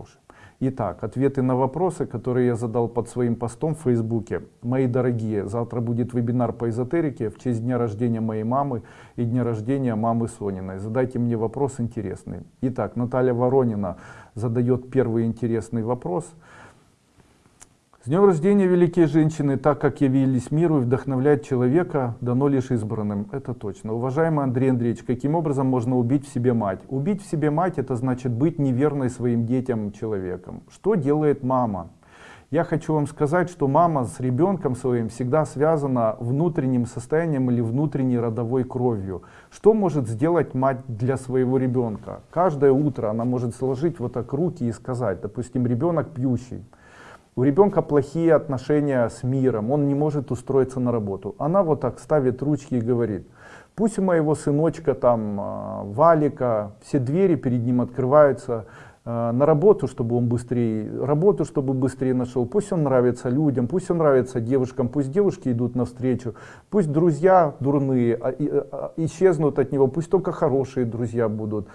хорошим. Итак, ответы на вопросы, которые я задал под своим постом в Фейсбуке. Мои дорогие, завтра будет вебинар по эзотерике в честь дня рождения моей мамы и дня рождения мамы Сониной. Задайте мне вопрос интересный. Итак, Наталья Воронина задает первый интересный вопрос. С днем рождения, великие женщины, так как явились миру и вдохновлять человека, дано лишь избранным. Это точно. Уважаемый Андрей Андреевич, каким образом можно убить в себе мать? Убить в себе мать, это значит быть неверной своим детям человеком. Что делает мама? Я хочу вам сказать, что мама с ребенком своим всегда связана внутренним состоянием или внутренней родовой кровью. Что может сделать мать для своего ребенка? Каждое утро она может сложить вот так руки и сказать, допустим, ребенок пьющий. У ребенка плохие отношения с миром, он не может устроиться на работу. Она вот так ставит ручки и говорит, пусть у моего сыночка там а, Валика, все двери перед ним открываются, а, на работу, чтобы он быстрее, работу, чтобы быстрее нашел. Пусть он нравится людям, пусть он нравится девушкам, пусть девушки идут навстречу, пусть друзья дурные а, исчезнут от него, пусть только хорошие друзья будут.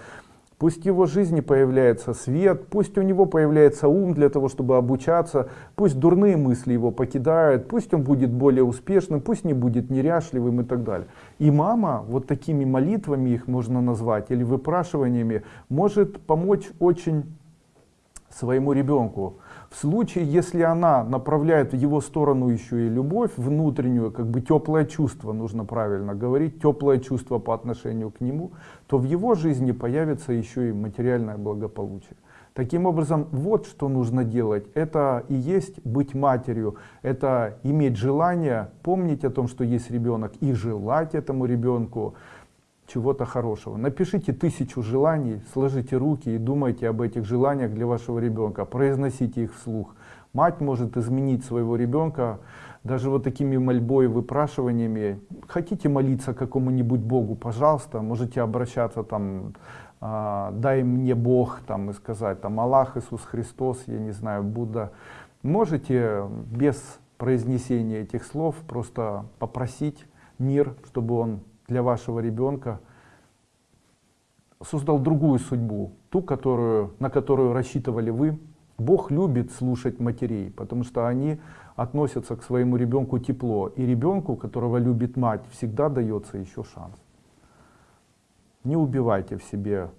Пусть в его жизни появляется свет, пусть у него появляется ум для того, чтобы обучаться, пусть дурные мысли его покидают, пусть он будет более успешным, пусть не будет неряшливым и так далее. И мама, вот такими молитвами их можно назвать, или выпрашиваниями, может помочь очень своему ребенку. В случае, если она направляет в его сторону еще и любовь внутреннюю, как бы теплое чувство, нужно правильно говорить, теплое чувство по отношению к нему, то в его жизни появится еще и материальное благополучие. Таким образом, вот что нужно делать. Это и есть быть матерью. Это иметь желание, помнить о том, что есть ребенок, и желать этому ребенку чего-то хорошего. Напишите тысячу желаний, сложите руки и думайте об этих желаниях для вашего ребенка. Произносите их вслух. Мать может изменить своего ребенка даже вот такими мольбой, выпрашиваниями. Хотите молиться какому-нибудь Богу, пожалуйста, можете обращаться там, э, дай мне Бог, там, и сказать, там, Аллах, Иисус Христос, я не знаю, Будда. Можете без произнесения этих слов просто попросить мир, чтобы он для вашего ребенка создал другую судьбу, ту, которую, на которую рассчитывали вы. Бог любит слушать матерей, потому что они относятся к своему ребенку тепло. И ребенку, которого любит мать, всегда дается еще шанс. Не убивайте в себе